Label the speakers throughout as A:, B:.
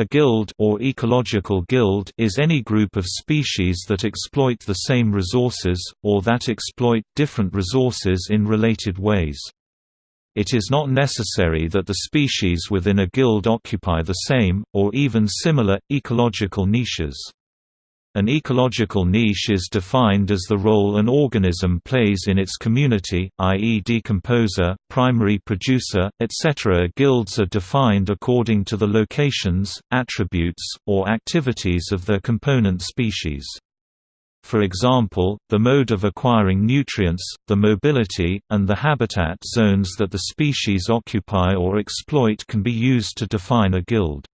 A: A guild or ecological guild is any group of species that exploit the same resources, or that exploit different resources in related ways. It is not necessary that the species within a guild occupy the same, or even similar, ecological niches. An ecological niche is defined as the role an organism plays in its community, i.e. decomposer, primary producer, etc. Guilds are defined according to the locations, attributes, or activities of their component species. For example, the mode of acquiring nutrients, the mobility, and the habitat zones that the species occupy or exploit can be used to define a guild.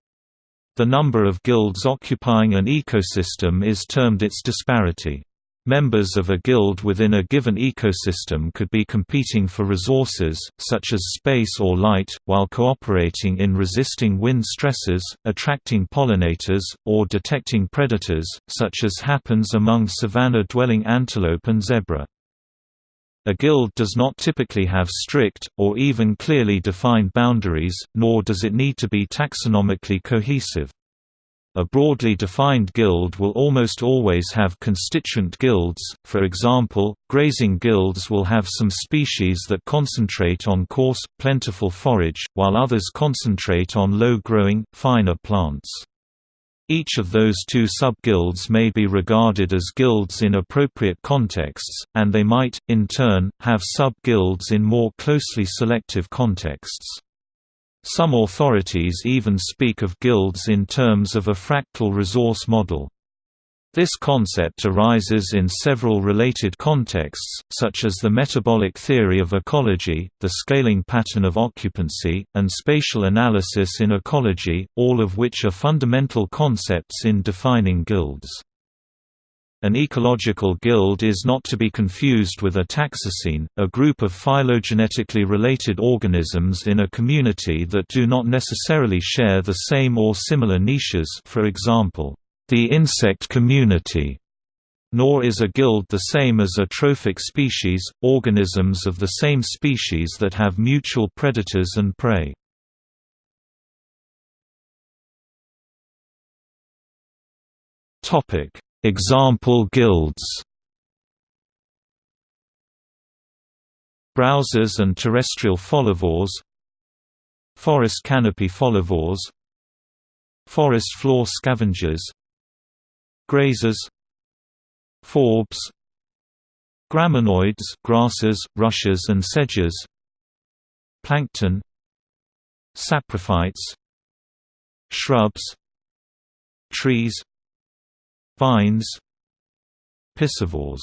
A: The number of guilds occupying an ecosystem is termed its disparity. Members of a guild within a given ecosystem could be competing for resources, such as space or light, while cooperating in resisting wind stresses, attracting pollinators, or detecting predators, such as happens among savanna-dwelling antelope and zebra. A guild does not typically have strict, or even clearly defined boundaries, nor does it need to be taxonomically cohesive. A broadly defined guild will almost always have constituent guilds, for example, grazing guilds will have some species that concentrate on coarse, plentiful forage, while others concentrate on low-growing, finer plants. Each of those two sub-guilds may be regarded as guilds in appropriate contexts, and they might, in turn, have sub-guilds in more closely selective contexts. Some authorities even speak of guilds in terms of a fractal resource model. This concept arises in several related contexts, such as the metabolic theory of ecology, the scaling pattern of occupancy, and spatial analysis in ecology, all of which are fundamental concepts in defining guilds. An ecological guild is not to be confused with a taxocene, a group of phylogenetically related organisms in a community that do not necessarily share the same or similar niches for example, the insect community, nor is a guild the same as a trophic species, organisms of the same species that have mutual predators and prey. Example guilds Browsers and terrestrial folivores Forest canopy folivores Forest floor scavengers Grazers Forbs Graminoids grasses, rushes and sedges Plankton Saprophytes Shrubs Trees Vines Piscivores